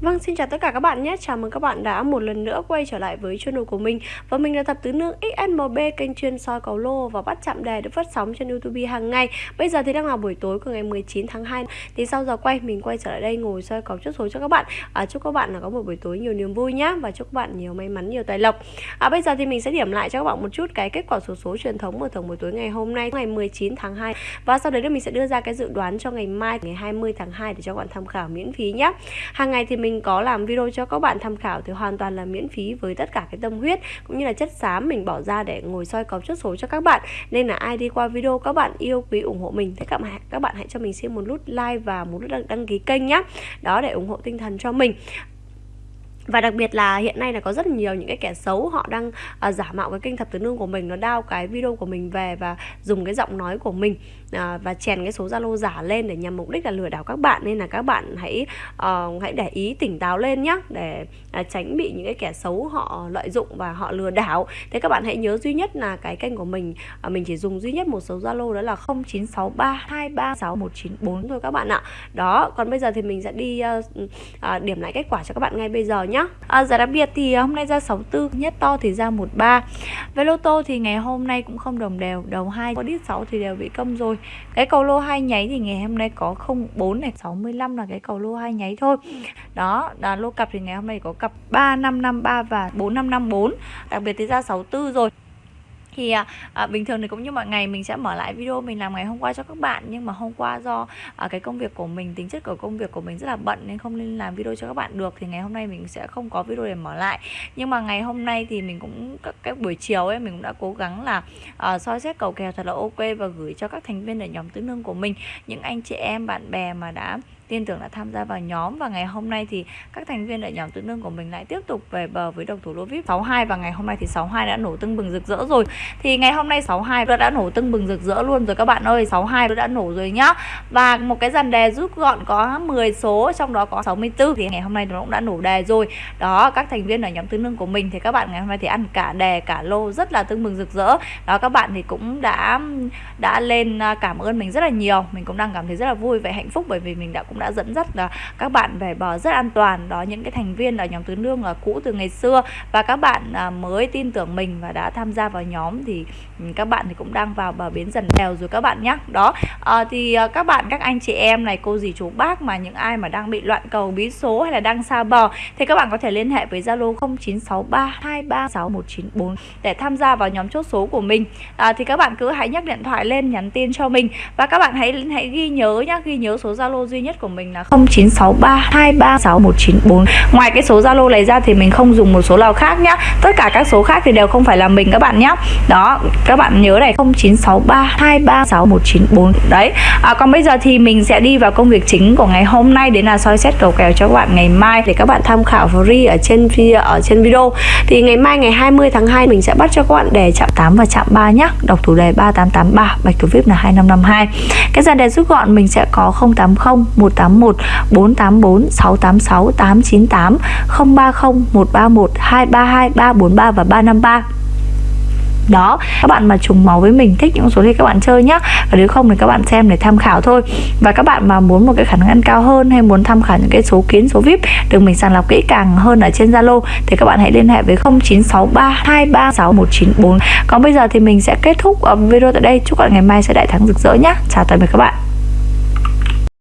Vâng, xin chào tất cả các bạn nhé. Chào mừng các bạn đã một lần nữa quay trở lại với channel của mình. Và mình là Thập Tứ Nương XMB kênh chuyên soi cầu lô và bắt chạm đề được phát sóng trên YouTube hàng ngày. Bây giờ thì đang là buổi tối của ngày 19 tháng 2. Thì sau giờ quay mình quay trở lại đây ngồi soi cầu chốt số cho các bạn. À, chúc các bạn là có một buổi tối nhiều niềm vui nhé và chúc các bạn nhiều may mắn, nhiều tài lộc. À, bây giờ thì mình sẽ điểm lại cho các bạn một chút cái kết quả số số truyền thống mở thưởng buổi tối ngày hôm nay, ngày 19 tháng 2. Và sau đấy thì mình sẽ đưa ra cái dự đoán cho ngày mai, ngày 20 tháng 2 để cho các bạn tham khảo miễn phí nhé. Hàng ngày thì mình mình có làm video cho các bạn tham khảo thì hoàn toàn là miễn phí với tất cả cái tâm huyết cũng như là chất xám mình bỏ ra để ngồi soi cầu chốt số cho các bạn. Nên là ai đi qua video các bạn yêu quý ủng hộ mình thì các bạn các bạn hãy cho mình xin một nút like và một nút đăng, đăng ký kênh nhé đó để ủng hộ tinh thần cho mình và đặc biệt là hiện nay là có rất nhiều những cái kẻ xấu họ đang uh, giả mạo cái kênh thập tứ nương của mình nó đao cái video của mình về và dùng cái giọng nói của mình uh, và chèn cái số zalo giả lên để nhằm mục đích là lừa đảo các bạn. Nên là các bạn hãy uh, hãy để ý tỉnh táo lên nhé để uh, tránh bị những cái kẻ xấu họ lợi dụng và họ lừa đảo. Thế các bạn hãy nhớ duy nhất là cái kênh của mình uh, mình chỉ dùng duy nhất một số zalo đó là 0963236194 thôi các bạn ạ. Đó còn bây giờ thì mình sẽ đi uh, uh, điểm lại kết quả cho các bạn ngay bây giờ nhé nhá. À, Giá đặc biệt thì à, hôm nay ra 64 Nhất to thì ra 13 Về lô tô thì ngày hôm nay cũng không đồng đều Đầu 2 có đít 6 thì đều bị công rồi. Cái cầu lô hai nháy thì ngày hôm nay có 04 này 65 là cái cầu lô hai nháy thôi. Đó là lô cặp thì ngày hôm nay có cặp 3553 và 4554 Đặc biệt thì ra 64 rồi thì à, à, bình thường thì cũng như mọi ngày mình sẽ mở lại video mình làm ngày hôm qua cho các bạn. Nhưng mà hôm qua do à, cái công việc của mình tính chất của công việc của mình rất là bận nên không nên làm video cho các bạn được. Thì ngày hôm nay mình sẽ không có video để mở lại. Nhưng mà ngày hôm nay thì mình cũng các cái buổi chiều ấy mình cũng đã cố gắng là à, soi xét cầu kèo thật là ok và gửi cho các thành viên ở nhóm tứ nương của mình. Những anh chị em bạn bè mà đã tin tưởng đã tham gia vào nhóm. Và ngày hôm nay thì các thành viên ở nhóm tự nương của mình lại tiếp tục về bờ với độc thủ lô vip 62 và ngày hôm nay thì 62 đã nổ tưng bừng rực rỡ rồi. Thì ngày hôm nay 62 đã, đã nổ tưng bừng rực rỡ luôn rồi các bạn ơi. 62 đã nổ rồi nhá. Và một cái dàn đề rút gọn có 10 số trong đó có 64 thì ngày hôm nay nó cũng đã nổ đề rồi. Đó các thành viên ở nhóm tương nương của mình thì các bạn ngày hôm nay thì ăn cả đề cả lô rất là tưng bừng rực rỡ. Đó các bạn thì cũng đã đã lên à, cảm ơn mình rất là nhiều. Mình cũng đang cảm thấy rất là vui và hạnh phúc bởi vì mình đã cũng đã dẫn dắt là các bạn về bờ rất an toàn. Đó những cái thành viên ở nhóm tứ nương là cũ từ ngày xưa. Và các bạn à, mới tin tưởng mình và đã tham gia vào nhóm thì ừ, các bạn thì cũng đang vào bờ bến dần đèo rồi các bạn nhé đó à, thì ờ, các bạn các anh chị em này cô dì chú bác mà những ai mà đang bị loạn cầu bí số hay là đang xa bờ thì các bạn có thể liên hệ với zalo 0963236194 để tham gia vào nhóm chốt số của mình. À, thì các bạn cứ hãy nhắc điện thoại lên nhắn tin cho mình. Và các bạn hãy hãy ghi nhớ nhá ghi nhớ số zalo duy nhất của mình là 0963236194 ngoài cái số zalo này ra thì mình không dùng một số nào khác nhá. Tất cả các số khác thì đều không phải là mình các bạn nhé đó các bạn nhớ này 0963236194 đấy à, còn bây giờ thì mình sẽ đi vào công việc chính của ngày hôm nay đến là soi xét cầu kèo cho các bạn ngày mai để các bạn tham khảo free ở trên ở trên video. Thì ngày mai ngày 20 tháng 2 mình sẽ bắt cho các bạn đề chạm 8 và chạm 3 nhá. Đọc thủ đề 3883 bạch thủ vip là 2552 cái dàn đề rút gọn mình sẽ có 080 0181 484 686 898 030 131 232 343 và 353 đó, các bạn mà trùng máu với mình, thích những số thì các bạn chơi nhá. Và nếu không thì các bạn xem để tham khảo thôi. Và các bạn mà muốn một cái khả năng ăn cao hơn hay muốn tham khảo những cái số kiến, số vip được mình sàng lọc kỹ càng hơn ở trên zalo thì các bạn hãy liên hệ với 0963236194 còn bây giờ thì mình sẽ kết thúc ờ, video tại đây. Chúc các bạn ngày mai sẽ đại thắng rực rỡ nhá. Chào tạm biệt các bạn.